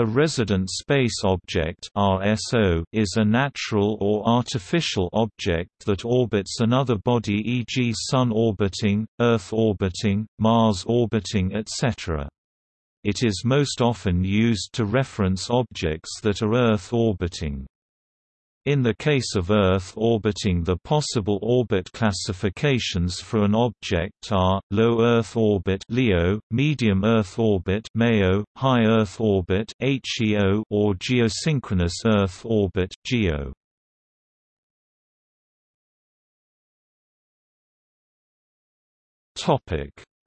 A resident space object (RSO) is a natural or artificial object that orbits another body e.g. Sun orbiting, Earth orbiting, Mars orbiting etc. It is most often used to reference objects that are Earth orbiting. In the case of Earth orbiting the possible orbit classifications for an object are, low Earth orbit LEO, medium Earth orbit MEO, high Earth orbit HEO or geosynchronous Earth orbit GEO.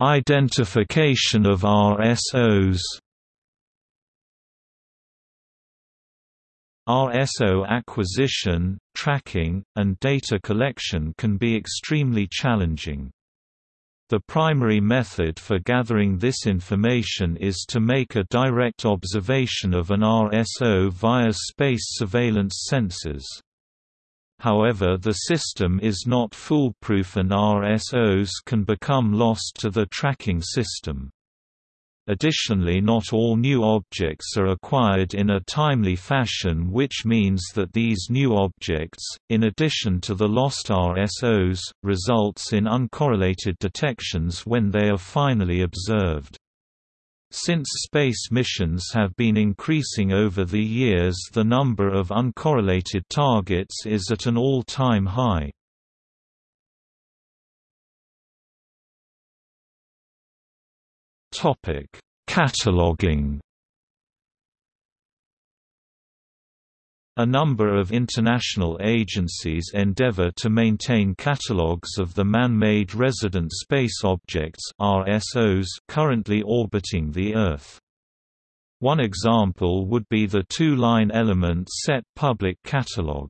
Identification of RSOs RSO acquisition, tracking, and data collection can be extremely challenging. The primary method for gathering this information is to make a direct observation of an RSO via space surveillance sensors. However the system is not foolproof and RSOs can become lost to the tracking system. Additionally not all new objects are acquired in a timely fashion which means that these new objects, in addition to the lost RSOs, results in uncorrelated detections when they are finally observed. Since space missions have been increasing over the years the number of uncorrelated targets is at an all-time high. Topic: Cataloging. A number of international agencies endeavor to maintain catalogues of the man-made resident space objects (RSOs) currently orbiting the Earth. One example would be the two-line element set public catalog.